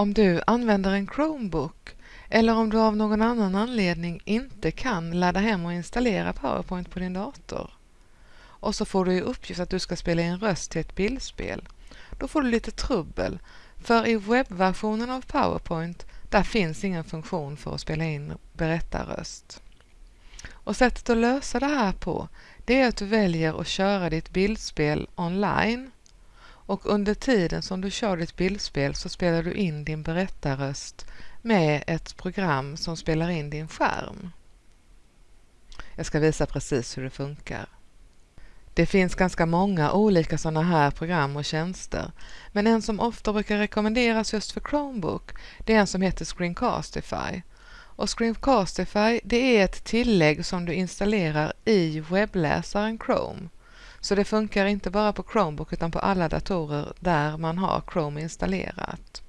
Om du använder en Chromebook eller om du av någon annan anledning inte kan ladda hem och installera PowerPoint på din dator och så får du i uppgift att du ska spela in röst till ett bildspel, då får du lite trubbel för i webbversionen av PowerPoint där finns ingen funktion för att spela in berättarröst. Och sättet att lösa det här på det är att du väljer att köra ditt bildspel online och under tiden som du kör ditt bildspel så spelar du in din berättarröst med ett program som spelar in din skärm. Jag ska visa precis hur det funkar. Det finns ganska många olika sådana här program och tjänster, men en som ofta brukar rekommenderas just för Chromebook, det är en som heter Screencastify. Och Screencastify, det är ett tillägg som du installerar i webbläsaren Chrome. Så det funkar inte bara på Chromebook utan på alla datorer där man har Chrome installerat.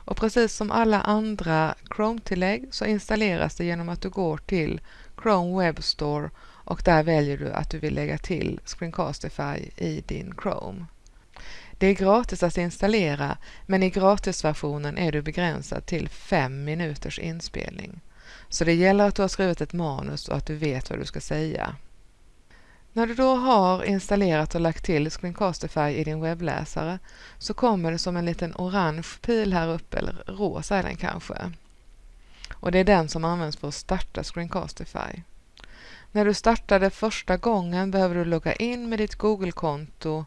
Och precis som alla andra Chrome-tillägg så installeras det genom att du går till Chrome Web Store och där väljer du att du vill lägga till Screencastify i din Chrome. Det är gratis att installera men i gratisversionen är du begränsad till fem minuters inspelning. Så det gäller att du har skrivit ett manus och att du vet vad du ska säga. När du då har installerat och lagt till Screencastify i din webbläsare så kommer det som en liten orange pil här uppe, eller rosa är den kanske. Och det är den som används för att starta Screencastify. När du startar det första gången behöver du logga in med ditt Google-konto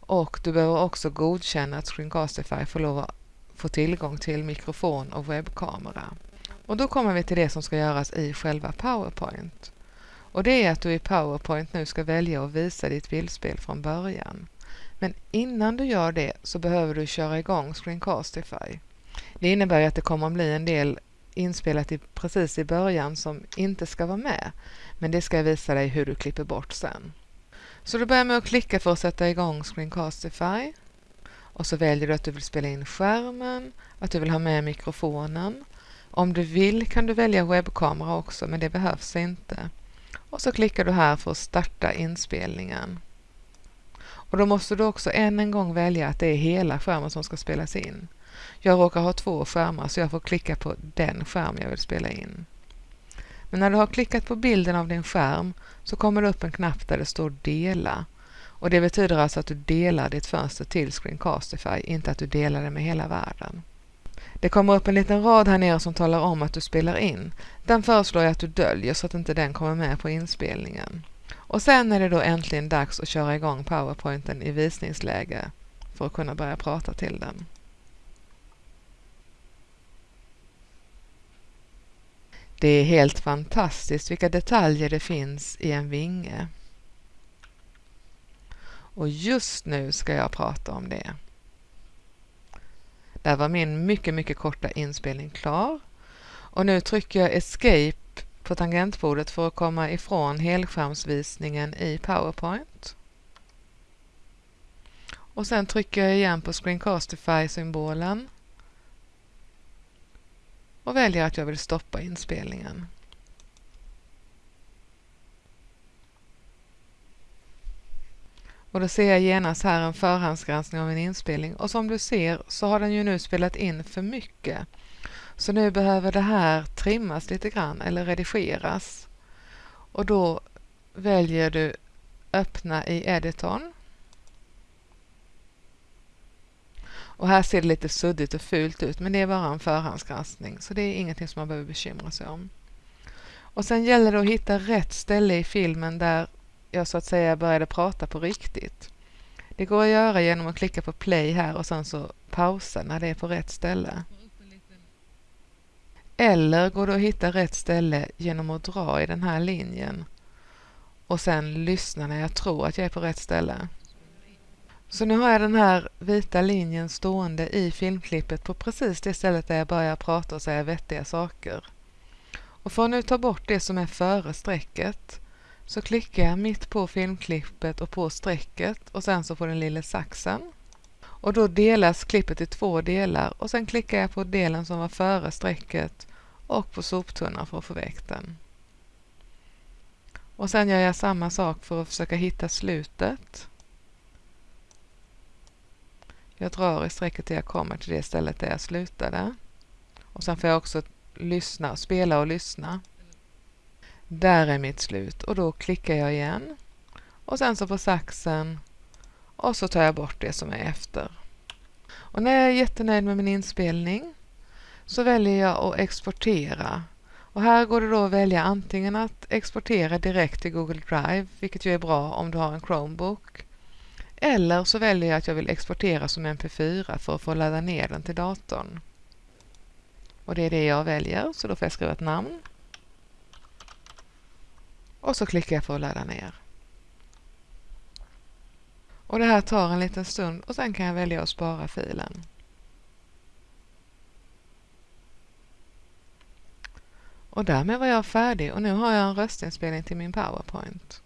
och du behöver också godkänna att Screencastify får lov att få tillgång till mikrofon och webbkamera. Och då kommer vi till det som ska göras i själva PowerPoint. Och det är att du i PowerPoint nu ska välja att visa ditt bildspel från början. Men innan du gör det så behöver du köra igång Screencastify. Det innebär att det kommer att bli en del inspelat i, precis i början som inte ska vara med. Men det ska jag visa dig hur du klipper bort sen. Så du börjar med att klicka för att sätta igång Screencastify. Och så väljer du att du vill spela in skärmen, att du vill ha med mikrofonen. Om du vill kan du välja webbkamera också, men det behövs inte. Och så klickar du här för att starta inspelningen. Och då måste du också än en gång välja att det är hela skärmen som ska spelas in. Jag råkar ha två skärmar så jag får klicka på den skärm jag vill spela in. Men när du har klickat på bilden av din skärm så kommer det upp en knapp där det står Dela. Och Det betyder alltså att du delar ditt fönster till Screencastify, inte att du delar det med hela världen. Det kommer upp en liten rad här nere som talar om att du spelar in. Den föreslår jag att du döljer så att inte den kommer med på inspelningen. Och sen är det då äntligen dags att köra igång powerpointen i visningsläge för att kunna börja prata till den. Det är helt fantastiskt vilka detaljer det finns i en vinge. Och just nu ska jag prata om det. Där var min mycket, mycket korta inspelning klar. Och nu trycker jag Escape på tangentbordet för att komma ifrån helskärmsvisningen i PowerPoint. Och sen trycker jag igen på Screencastify-symbolen och väljer att jag vill stoppa inspelningen. Och då ser jag genast här en förhandsgranskning av en inspelning och som du ser så har den ju nu spelat in för mycket. Så nu behöver det här trimmas lite grann eller redigeras. Och då väljer du öppna i editorn. Och här ser det lite suddigt och fult ut men det är bara en förhandsgranskning så det är ingenting som man behöver bekymra sig om. Och sen gäller det att hitta rätt ställe i filmen där jag så att säga började prata på riktigt. Det går att göra genom att klicka på play här och sen så pausa när det är på rätt ställe. Eller går det att hitta rätt ställe genom att dra i den här linjen och sen lyssna när jag tror att jag är på rätt ställe. Så nu har jag den här vita linjen stående i filmklippet på precis det stället där jag börjar prata och säga vettiga saker. Och för att nu ta bort det som är före strecket så klickar jag mitt på filmklippet och på strecket och sen så på den lilla saxen. Och då delas klippet i två delar och sen klickar jag på delen som var före strecket och på soptunnan för att få väck den. Och sen gör jag samma sak för att försöka hitta slutet. Jag drar i strecket till jag kommer till det stället där jag slutade. Och sen får jag också lyssna, spela och lyssna. Där är mitt slut och då klickar jag igen. Och sen så på saxen och så tar jag bort det som är efter. Och när jag är jättenöjd med min inspelning så väljer jag att exportera. Och här går det då att välja antingen att exportera direkt till Google Drive, vilket ju är bra om du har en Chromebook. Eller så väljer jag att jag vill exportera som mp4 för att få ladda ner den till datorn. Och det är det jag väljer, så då får jag skriva ett namn. Och så klickar jag för att ladda ner. Och det här tar en liten stund och sen kan jag välja att spara filen. Och därmed var jag färdig och nu har jag en röstinspelning till min PowerPoint.